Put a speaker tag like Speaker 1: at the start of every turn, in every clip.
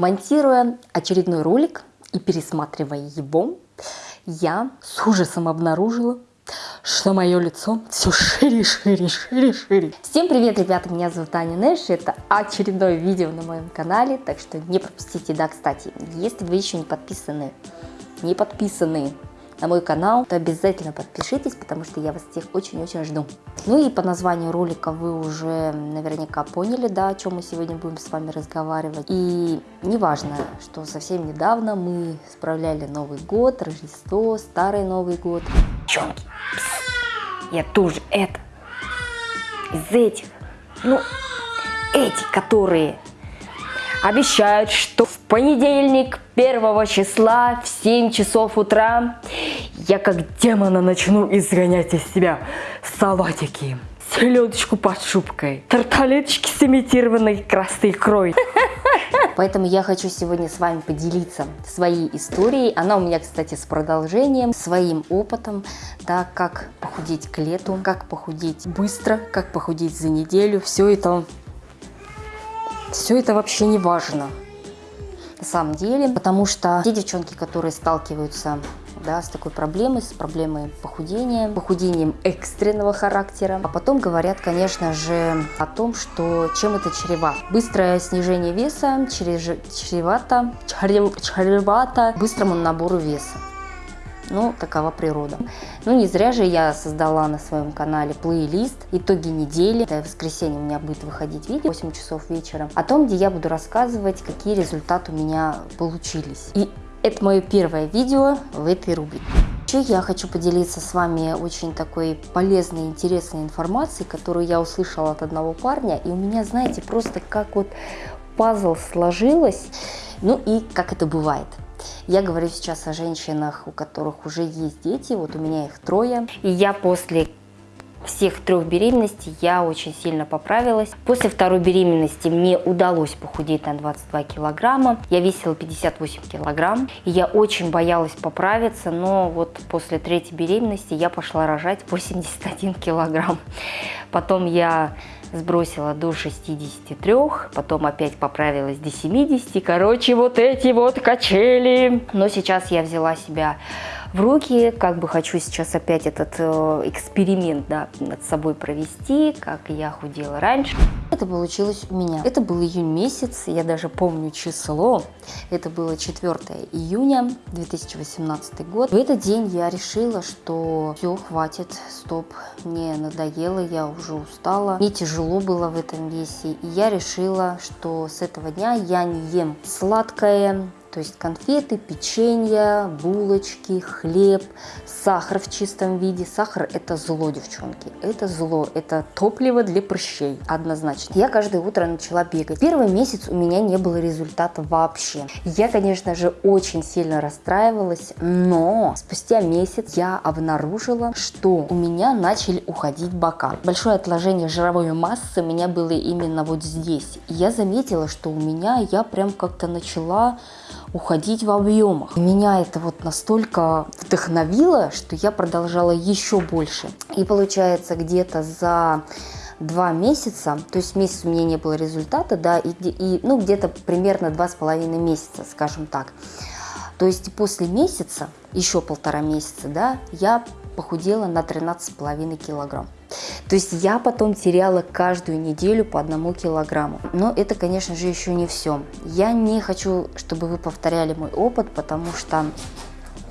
Speaker 1: Монтируя очередной ролик и пересматривая его, я с ужасом обнаружила, что мое лицо все шире, шире, шире, шире. Всем привет, ребята, меня зовут Аня Нэш, это очередное видео на моем канале, так что не пропустите. Да, кстати, если вы еще не подписаны, не подписаны на мой канал, то обязательно подпишитесь, потому что я вас всех очень-очень жду. Ну и по названию ролика вы уже наверняка поняли, да, о чем мы сегодня будем с вами разговаривать. И неважно, что совсем недавно мы справляли Новый год, Рождество, Старый Новый год. Девчонки, я тоже это, из этих, ну, эти, которые обещают, что в понедельник 1 числа в 7 часов утра я как демона начну изгонять из себя салатики, селедочку под шубкой, тарталеточки с имитированной красной икрой. Поэтому я хочу сегодня с вами поделиться своей историей. Она у меня, кстати, с продолжением, своим опытом, да, как похудеть к лету, как похудеть быстро, как похудеть за неделю. Все это, все это вообще не важно на самом деле, потому что те девчонки, которые сталкиваются да, с такой проблемой, с проблемой похудения, похудением экстренного характера. А потом говорят, конечно же, о том, что чем это чревато. Быстрое снижение веса чревато, чревато быстрому набору веса. Ну, такова природа. Ну, не зря же я создала на своем канале плейлист «Итоги недели». Это в воскресенье у меня будет выходить видео 8 часов вечера о том, где я буду рассказывать, какие результаты у меня получились. И это мое первое видео в этой рубрике. Еще я хочу поделиться с вами очень такой полезной, интересной информацией, которую я услышала от одного парня. И у меня, знаете, просто как вот пазл сложилось. Ну и как это бывает. Я говорю сейчас о женщинах, у которых уже есть дети, вот у меня их трое. И я после всех трех беременностей я очень сильно поправилась. После второй беременности мне удалось похудеть на 22 килограмма. Я весила 58 килограмм. И я очень боялась поправиться, но вот после третьей беременности я пошла рожать 81 килограмм. Потом я сбросила до 63, потом опять поправилась до 70. Короче, вот эти вот качели. Но сейчас я взяла себя в руки, как бы хочу сейчас опять этот э, эксперимент да, над собой провести, как я худела раньше. Это получилось у меня. Это был июнь месяц, я даже помню число. Это было 4 июня 2018 год. В этот день я решила, что все, хватит, стоп, мне надоело, я уже устала. Мне тяжело было в этом весе. И я решила, что с этого дня я не ем сладкое, то есть конфеты, печенье, булочки, хлеб, сахар в чистом виде. Сахар это зло, девчонки. Это зло. Это топливо для прыщей. Однозначно. Я каждое утро начала бегать. Первый месяц у меня не было результата вообще. Я, конечно же, очень сильно расстраивалась. Но спустя месяц я обнаружила, что у меня начали уходить бока. Большое отложение жировой массы у меня было именно вот здесь. Я заметила, что у меня я прям как-то начала уходить в объемах. Меня это вот настолько вдохновило, что я продолжала еще больше. И получается где-то за два месяца, то есть месяц у меня не было результата, да, и, и ну где-то примерно два с половиной месяца, скажем так. То есть после месяца, еще полтора месяца, да, я похудела на 13,5 килограмм. То есть я потом теряла каждую неделю по одному килограмму. Но это, конечно же, еще не все. Я не хочу, чтобы вы повторяли мой опыт, потому что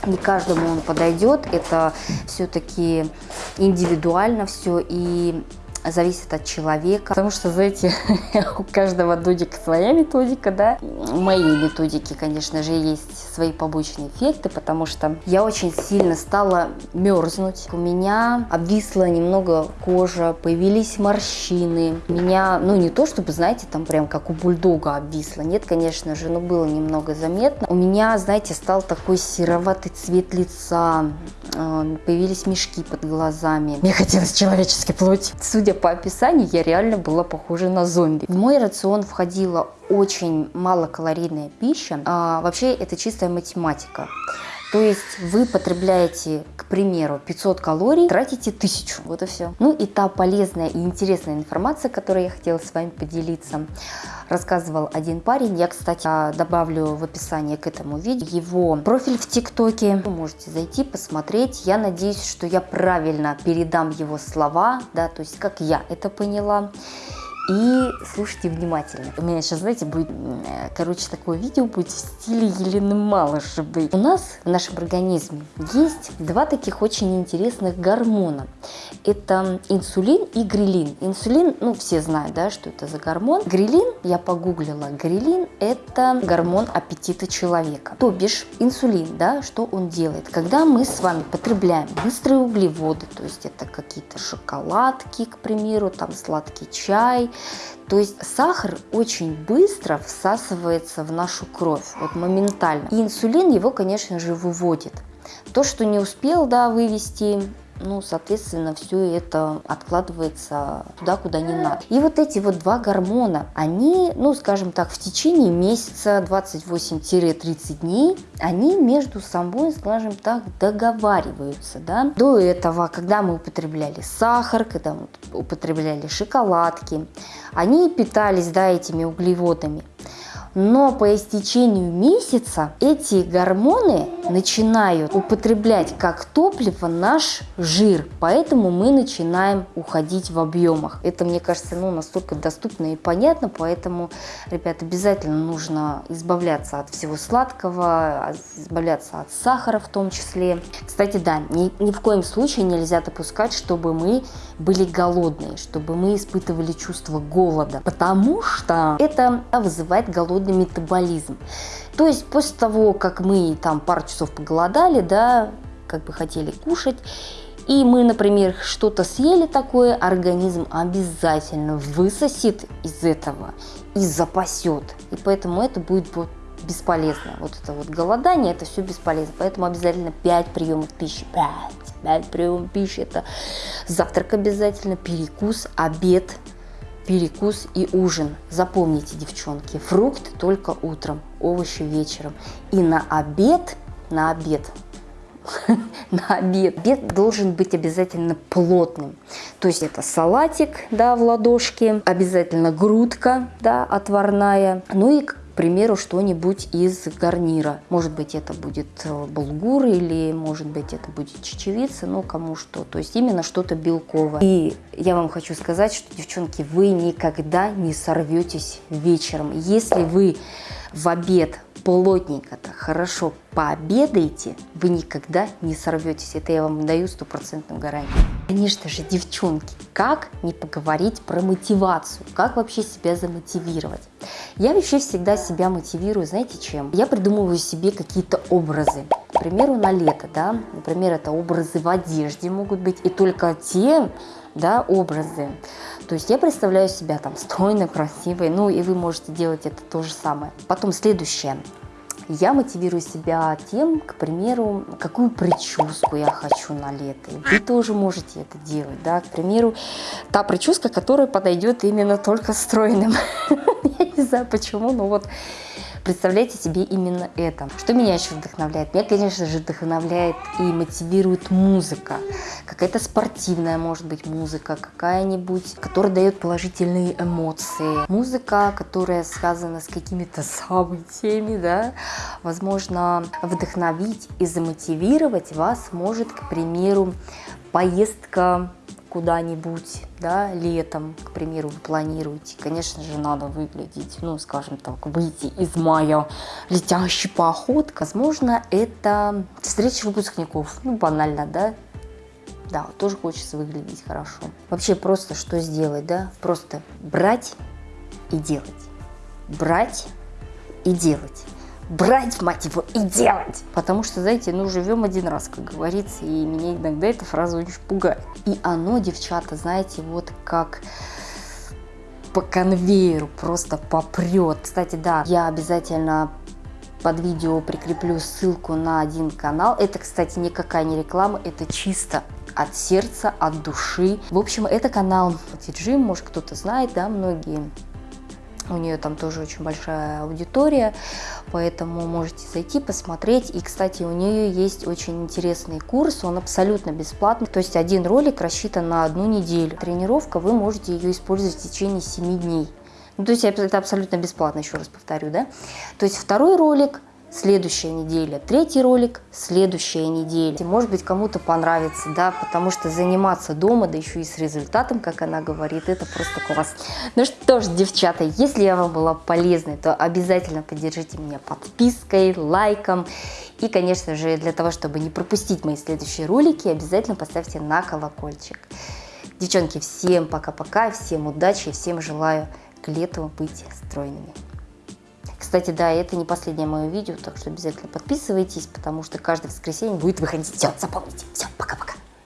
Speaker 1: не каждому он подойдет. Это все-таки индивидуально все. И зависит от человека, потому что, знаете, у каждого дудика своя методика, да. Моей методики, конечно же, есть свои побочные эффекты, потому что я очень сильно стала мерзнуть. У меня обвисла немного кожа, появились морщины. У меня, ну не то чтобы, знаете, там прям как у бульдога обвисла, нет, конечно же, но было немного заметно. У меня, знаете, стал такой сероватый цвет лица, э, появились мешки под глазами. Мне хотелось человеческой плоти. Судя по описанию, я реально была похожа на зомби. В мой рацион входила очень малокалорийная пища. А, вообще это чистая математика. То есть вы потребляете, к примеру, 500 калорий, тратите 1000. Вот и все. Ну и та полезная и интересная информация, которой я хотела с вами поделиться, рассказывал один парень. Я, кстати, добавлю в описание к этому видео его профиль в ТикТоке. Вы можете зайти, посмотреть. Я надеюсь, что я правильно передам его слова, да, то есть как я это поняла. И слушайте внимательно. У меня сейчас, знаете, будет, короче, такое видео будет в стиле Елены Малышевой. У нас в нашем организме есть два таких очень интересных гормона. Это инсулин и грилин. Инсулин, ну, все знают, да, что это за гормон. Грилин, я погуглила, грилин – это гормон аппетита человека. То бишь, инсулин, да, что он делает? Когда мы с вами потребляем быстрые углеводы, то есть это какие-то шоколадки, к примеру, там сладкий чай, то есть сахар очень быстро всасывается в нашу кровь, вот моментально. И инсулин его, конечно же, выводит. То, что не успел да, вывести, ну, соответственно, все это откладывается туда, куда не надо. И вот эти вот два гормона, они, ну, скажем так, в течение месяца 28-30 дней, они между собой, скажем так, договариваются, да. До этого, когда мы употребляли сахар, когда мы употребляли шоколадки, они питались, да, этими углеводами. Но по истечению месяца эти гормоны начинают употреблять как топливо наш жир, поэтому мы начинаем уходить в объемах. Это, мне кажется, ну, настолько доступно и понятно, поэтому, ребят, обязательно нужно избавляться от всего сладкого, избавляться от сахара в том числе. Кстати, да, ни, ни в коем случае нельзя допускать, чтобы мы были голодные, чтобы мы испытывали чувство голода, потому что это вызывает голод холодный метаболизм. То есть после того, как мы там пару часов поголодали, да, как бы хотели кушать, и мы, например, что-то съели такое, организм обязательно высосет из этого и запасет. И поэтому это будет вот бесполезно. Вот это вот голодание, это все бесполезно. Поэтому обязательно 5 приемов пищи. 5, 5 приемов пищи. Это завтрак обязательно, перекус, обед, перекус и ужин. Запомните, девчонки, фрукты только утром, овощи вечером. И на обед, на обед, на обед. Обед должен быть обязательно плотным. То есть это салатик, да, в ладошке, обязательно грудка, да, отварная. Ну и примеру, что-нибудь из гарнира. Может быть, это будет э, булгур или, может быть, это будет чечевица, ну, кому что. То есть именно что-то белковое. И я вам хочу сказать, что, девчонки, вы никогда не сорветесь вечером. Если вы в обед плотненько, так хорошо пообедаете, вы никогда не сорветесь. Это я вам даю стопроцентную гарантию. Конечно же, девчонки, как не поговорить про мотивацию? Как вообще себя замотивировать? Я вообще всегда себя мотивирую, знаете чем? Я придумываю себе какие-то образы. К примеру, на лето, да, например, это образы в одежде могут быть, и только те, да, образы. То есть я представляю себя там стройной, красивой, ну и вы можете делать это то же самое. Потом следующее. Я мотивирую себя тем, к примеру, какую прическу я хочу на лето. Вы тоже можете это делать, да, к примеру, та прическа, которая подойдет именно только стройным. Я не знаю почему, но вот Представляйте себе именно это. Что меня еще вдохновляет? Меня, конечно же, вдохновляет и мотивирует музыка. Какая-то спортивная, может быть, музыка, какая-нибудь, которая дает положительные эмоции. Музыка, которая связана с какими-то событиями, да, возможно, вдохновить и замотивировать вас может, к примеру, поездка куда-нибудь, да, летом, к примеру, вы планируете, конечно же, надо выглядеть, ну, скажем так, выйти из мая летящий поход. Возможно, это встреча выпускников, ну, банально, да, да, тоже хочется выглядеть хорошо. Вообще просто что сделать, да? Просто брать и делать. Брать и делать брать, мать его, и делать. Потому что, знаете, ну, живем один раз, как говорится, и меня иногда эта фраза очень пугает. И оно, девчата, знаете, вот как по конвейеру просто попрет. Кстати, да, я обязательно под видео прикреплю ссылку на один канал. Это, кстати, никакая не реклама, это чисто от сердца, от души. В общем, это канал Тиджим, может кто-то знает, да, многие у нее там тоже очень большая аудитория. поэтому можете зайти, посмотреть. И, кстати, у нее есть очень интересный курс, он абсолютно бесплатный, то есть один ролик рассчитан на одну неделю. Тренировка, вы можете ее использовать в течение 7 дней. Ну, то есть это абсолютно бесплатно, еще раз повторю, да. То есть второй ролик следующая неделя, третий ролик, следующая неделя. Может быть, кому-то понравится, да, потому что заниматься дома, да еще и с результатом, как она говорит, это просто класс. Ну что ж, девчата, если я вам была полезной, то обязательно поддержите меня подпиской, лайком. И, конечно же, для того, чтобы не пропустить мои следующие ролики, обязательно поставьте на колокольчик. Девчонки, всем пока-пока, всем удачи, всем желаю к лету быть стройными. Кстати, да, это не последнее мое видео, так что обязательно подписывайтесь, потому что каждое воскресенье будет выходить. Все, запомните. Все, пока-пока.